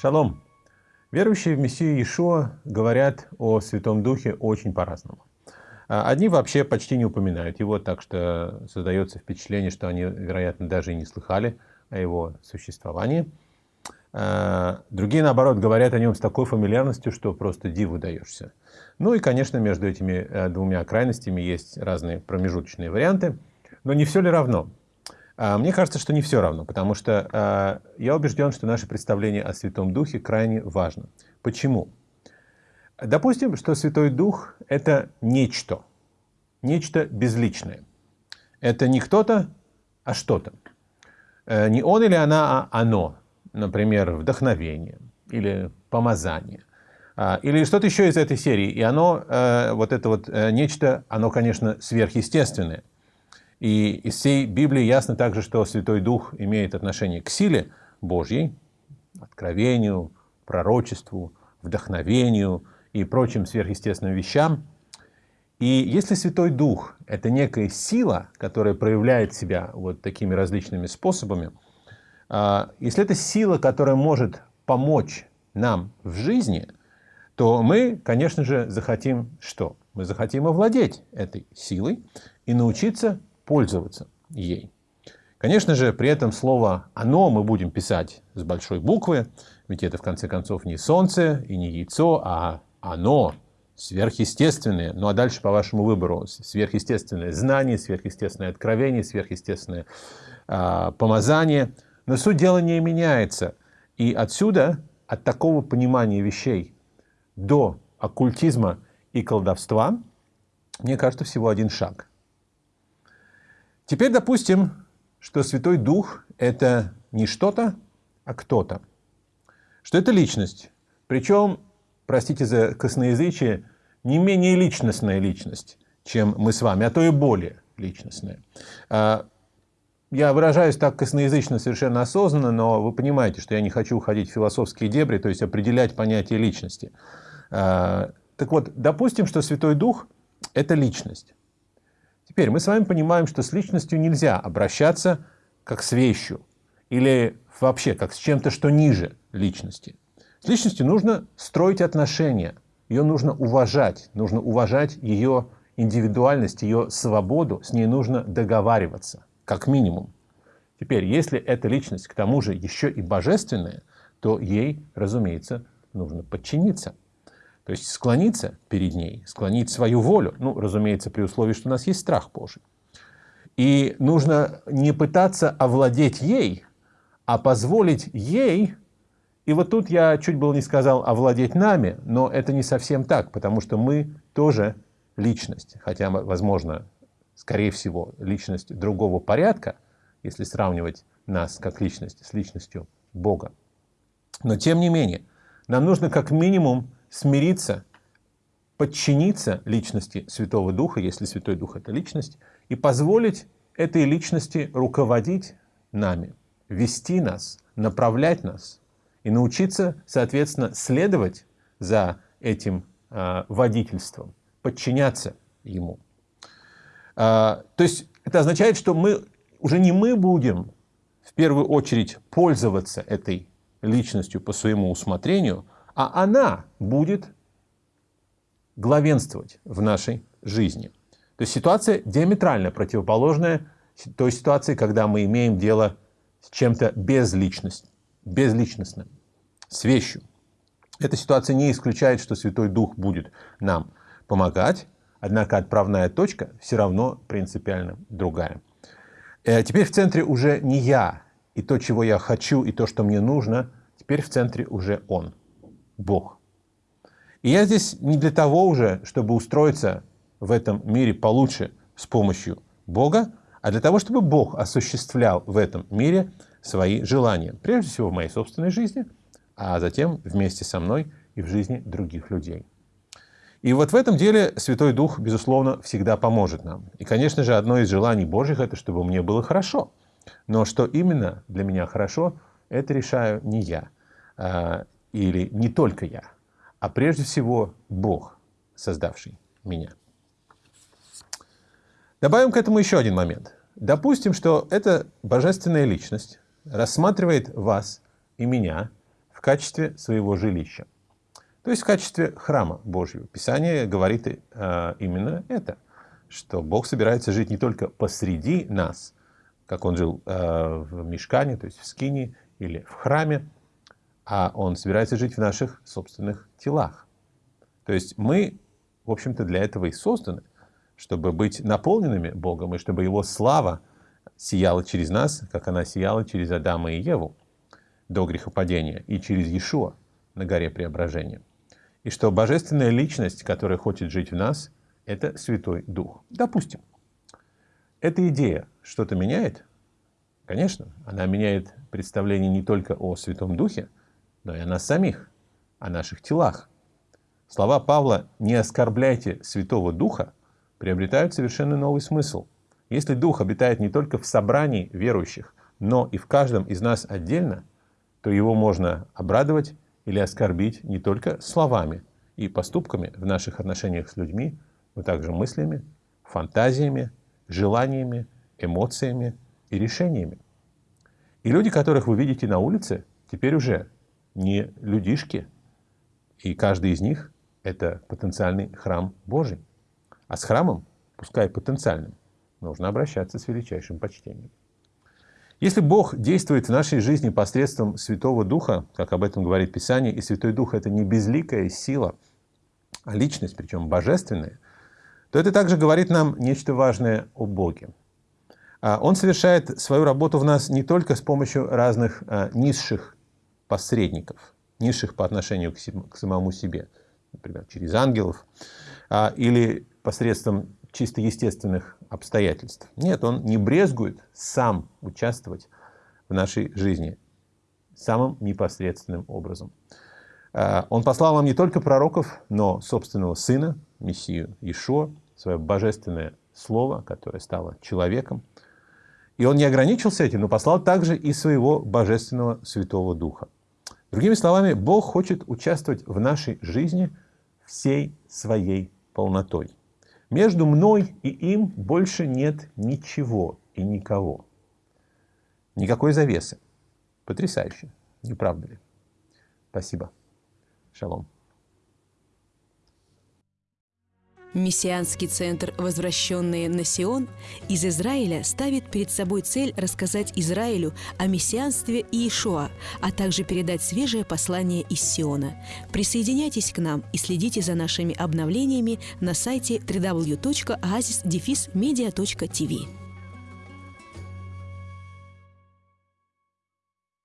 Шалом! Верующие в Мессию Иешуа говорят о Святом Духе очень по-разному. А, одни вообще почти не упоминают его, так что создается впечатление, что они, вероятно, даже и не слыхали о его существовании. А, другие, наоборот, говорят о нем с такой фамильярностью, что просто диву даешься. Ну и, конечно, между этими э, двумя крайностями есть разные промежуточные варианты. Но не все ли равно? А, мне кажется, что не все равно, потому что я убежден, что наше представление о Святом Духе крайне важно. Почему? Допустим, что Святой Дух — это нечто, нечто безличное. Это не кто-то, а что-то. Э, не он или она, а оно. Например, вдохновение или помазание. А, или что-то еще из этой серии. И оно, э, вот это вот э, нечто, оно, конечно, сверхъестественное. И из всей Библии ясно также, что Святой Дух имеет отношение к силе Божьей, откровению, пророчеству, вдохновению, и прочим сверхъестественным вещам. И если Святой Дух — это некая сила, которая проявляет себя вот такими различными способами, а, если это сила, которая может помочь нам в жизни, то мы, конечно же, захотим что? Мы захотим овладеть этой силой и научиться пользоваться ей. Конечно же, при этом слово «оно» мы будем писать с большой буквы, ведь это, в конце концов, не солнце и не яйцо, а оно сверхъестественное, ну а дальше по вашему выбору, сверхъестественное знание, сверхъестественное откровение, сверхъестественное э, помазание. Но суть дела не меняется. И отсюда, от такого понимания вещей до оккультизма и колдовства, мне кажется, всего один шаг. Теперь допустим, что Святой Дух — это не что-то, а кто-то. Что это личность. Причем простите за косноязычие, не менее личностная личность, чем мы с вами, а то и более личностная. А, я выражаюсь так косноязычно совершенно осознанно, но вы понимаете, что я не хочу уходить в философские дебри, то есть определять понятие личности. А, так вот, допустим, что Святой Дух — это личность. Теперь мы с вами понимаем, что с личностью нельзя обращаться как с вещью или вообще как с чем-то, что ниже личности. С личностью нужно строить отношения, ее нужно уважать, нужно уважать ее индивидуальность, ее свободу, с ней нужно договариваться, как минимум. Теперь, если эта личность к тому же еще и божественная, то ей, разумеется, нужно подчиниться. То есть склониться перед ней, склонить свою волю. Ну, разумеется, при условии, что у нас есть страх Божий. И нужно не пытаться овладеть ей, а позволить ей и вот тут я чуть было не сказал овладеть нами, но это не совсем так, потому что мы тоже личность, хотя, возможно, скорее всего, личность другого порядка, если сравнивать нас как личность с личностью Бога. Но тем не менее, нам нужно как минимум смириться, подчиниться личности Святого Духа, если Святой Дух — это личность, и позволить этой личности руководить нами, вести нас, направлять нас, и научиться, соответственно, следовать за этим э, водительством, подчиняться ему. Э, то есть это означает, что мы уже не мы будем в первую очередь пользоваться этой личностью по своему усмотрению, а она будет главенствовать в нашей жизни. То есть ситуация диаметрально противоположная той ситуации, когда мы имеем дело с чем-то безличностным с вещью. Эта ситуация не исключает, что Святой Дух будет нам помогать, однако отправная точка все равно принципиально другая. Э, теперь в центре уже не я и то, чего я хочу, и то, что мне нужно, теперь в центре уже Он, Бог. И я здесь не для того уже, чтобы устроиться в этом мире получше с помощью Бога, а для того, чтобы Бог осуществлял в этом мире свои желания. Прежде всего в моей собственной жизни, а затем вместе со мной и в жизни других людей. И вот в этом деле Святой Дух, безусловно, всегда поможет нам. И, конечно же, одно из желаний Божьих – это чтобы мне было хорошо. Но что именно для меня хорошо, это решаю не я, а, или не только я, а прежде всего Бог, создавший меня. Добавим к этому еще один момент. Допустим, что эта божественная личность рассматривает вас и меня в качестве своего жилища. То есть в качестве храма Божьего. Писание говорит э, именно это, что Бог собирается жить не только посреди нас, как Он жил э, в Мешкане, то есть в Скине или в храме, а Он собирается жить в наших собственных телах. То есть мы, в общем-то, для этого и созданы, чтобы быть наполненными Богом, и чтобы Его слава сияла через нас, как она сияла через Адама и Еву до грехопадения, и через Иешуа на горе преображения. И что божественная личность, которая хочет жить в нас, это Святой Дух. Допустим, эта идея что-то меняет? Конечно, она меняет представление не только о Святом Духе, но и о нас самих, о наших телах. Слова Павла «не оскорбляйте Святого Духа» приобретают совершенно новый смысл. Если Дух обитает не только в собрании верующих, но и в каждом из нас отдельно, то его можно обрадовать или оскорбить не только словами и поступками в наших отношениях с людьми, но также мыслями, фантазиями, желаниями, эмоциями и решениями. И люди, которых вы видите на улице, теперь уже не людишки, и каждый из них – это потенциальный храм Божий. А с храмом, пускай потенциальным, нужно обращаться с величайшим почтением. Если Бог действует в нашей жизни посредством Святого Духа, как об этом говорит Писание, и Святой Дух – это не безликая сила, а личность, причем божественная, то это также говорит нам нечто важное о Боге. А, он совершает свою работу в нас не только с помощью разных а, низших посредников, низших по отношению к самому себе, например, через ангелов, а, или посредством чисто естественных обстоятельств. Нет, он не брезгует сам участвовать в нашей жизни самым непосредственным образом. Он послал нам не только пророков, но собственного Сына, Мессию Ишуа, свое божественное Слово, которое стало человеком, и он не ограничился этим, но послал также и своего Божественного Святого Духа. Другими словами, Бог хочет участвовать в нашей жизни всей своей полнотой. Между мной и им больше нет ничего и никого. Никакой завесы. Потрясающе, не правда ли? Спасибо. Шалом. Мессианский центр «Возвращенные на Сион» из Израиля ставит перед собой цель рассказать Израилю о мессианстве Иешуа, а также передать свежее послание из Сиона. Присоединяйтесь к нам и следите за нашими обновлениями на сайте www.oasisdefismedia.tv.